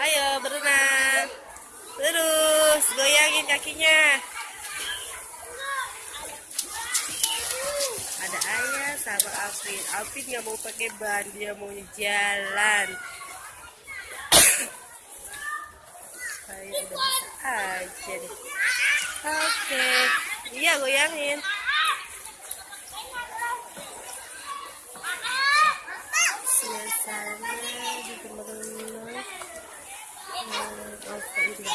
Ayo berenang. Terus goyangin kakinya. Ada ayah sama Alvin. Alvin nggak mau pakai ban, dia mau jalan. Saya udah bisa aja deh. Oke, iya goyangin. Suasana di teman-teman. Oke, ini.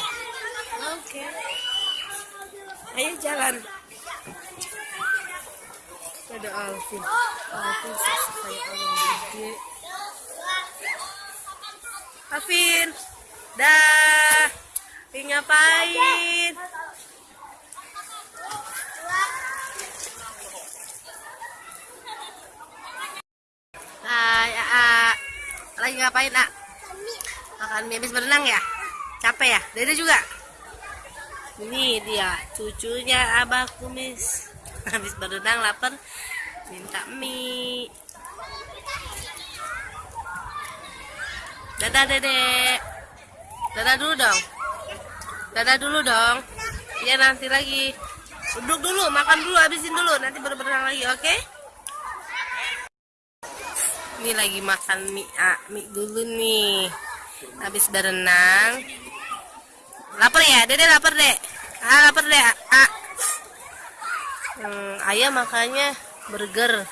Oke. Ayo jalan. Ada Alvin. Alvin kayak orang gede. Alvin. Dah. Ngapain? Lagi ngapain, Ak? Makan mie habis berenang ya? Capek ya? Dede juga? Ini dia, cucunya Abah Kumis. Habis berenang lapar, minta mie. Dadah, Dede. Dadah dulu dong. Dadah dulu dong. Ya nanti lagi. Duduk dulu, makan dulu, habisin dulu. Nanti berenang lagi, oke? Ini lagi makan mie, ah, mie dulu nih. Habis berenang. Lapar ya? Dede lapar, Dek? Ah, lapar, Dek? Ah. Hmm, ayah makannya burger.